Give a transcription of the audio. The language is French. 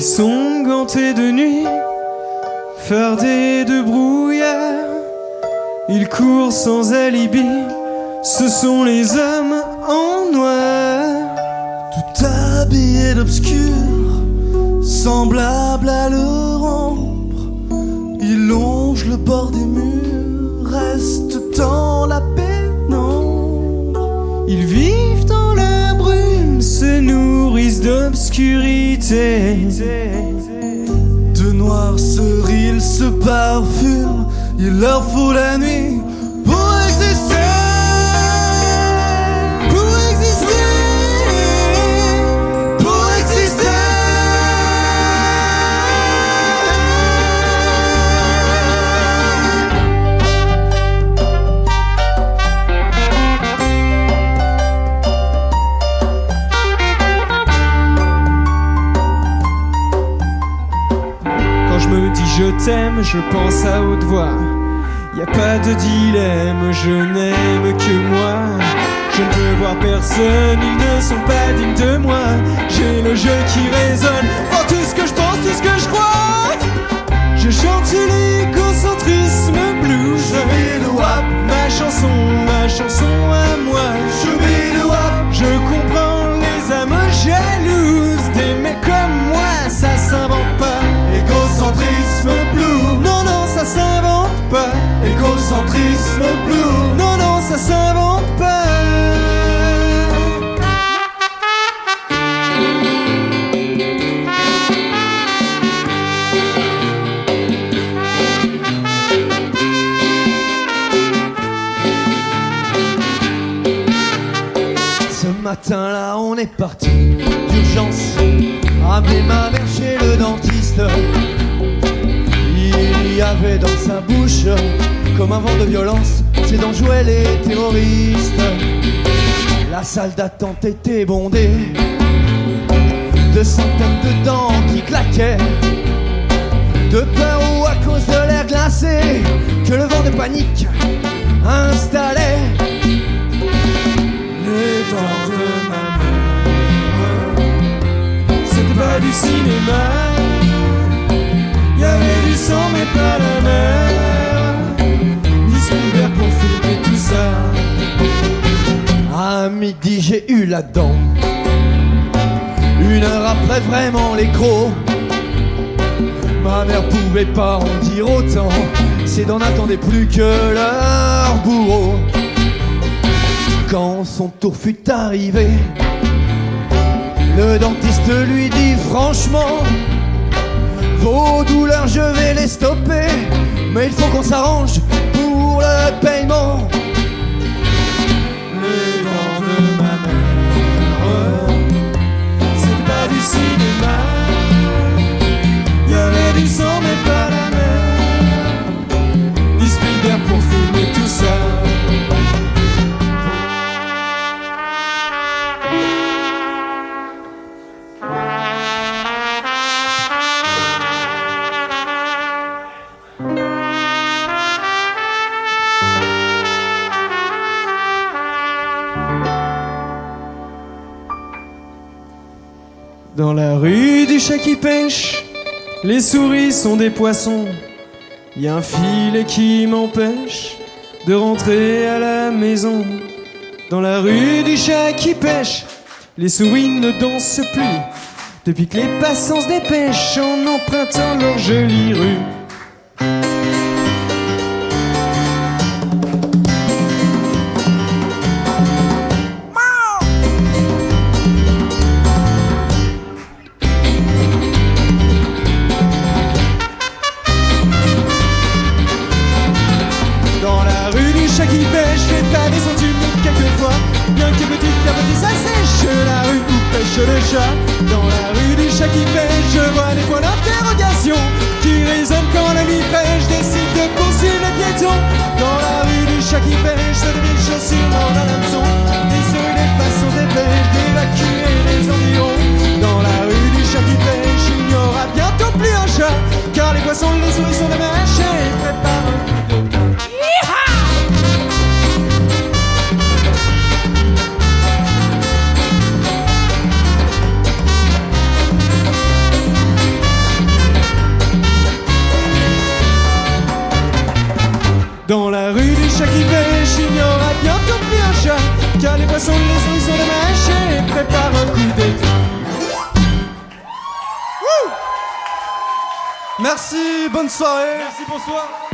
sont gantés de nuit, fardés de brouillard. Ils courent sans alibi, ce sont les hommes en noir. Tout habillé d'obscur, semblable à le rompre. Ils longent le bord des murs, restent dans la pénombre. Ils vivent dans la brume, se nourrissent d'obscurité. De noirs ils se parfument, il leur faut la nuit pour exister. Je t'aime, je pense à haute voix. Y a pas de dilemme, je n'aime que moi. Je ne veux voir personne, ils ne sont pas dignes de moi. J'ai le jeu qui résonne pour tout ce que je pense, tout ce que je crois. Je chante l'égocentrisme blues. Je mets le wap, Ma chanson, ma chanson Égocentrisme blue. Non, non, ça s'invente pas. Ce matin-là, on est parti d'urgence. Amener ma mère chez le dentiste. Dans sa bouche, comme un vent de violence, ses dents jouaient les terroristes. La salle d'attente était bondée de centaines de dents qui claquaient. De peur ou à cause de l'air glacé que le vent de panique installait. Les dents de ma mère, c'était pas du cinéma. Dent. Une heure après, vraiment les crocs. Ma mère pouvait pas en dire autant. Ses dents n'attendaient plus que leur bourreau. Quand son tour fut arrivé, le dentiste lui dit franchement Vos douleurs, je vais les stopper. Mais il faut qu'on s'arrange Dans la rue du chat qui pêche, les souris sont des poissons. Y a un filet qui m'empêche de rentrer à la maison. Dans la rue du chat qui pêche, les souris ne dansent plus. Depuis que les passants se dépêchent en empruntant leur jolie rue. Du pêche, les pavés sont humides quelquefois. Bien que petit à petit ça sèche, la rue où pêche le chat. Dans la rue du chat qui pêche, je vois des points d'interrogation qui résonnent quand la nuit fraîche décide de poursuivre les piétons. Dans la rue du chat qui pêche, se des chaussures dans un hameçon. Car les les sont de mâcher et préparent un coup d'été. Merci, bonne soirée. Merci, bonsoir.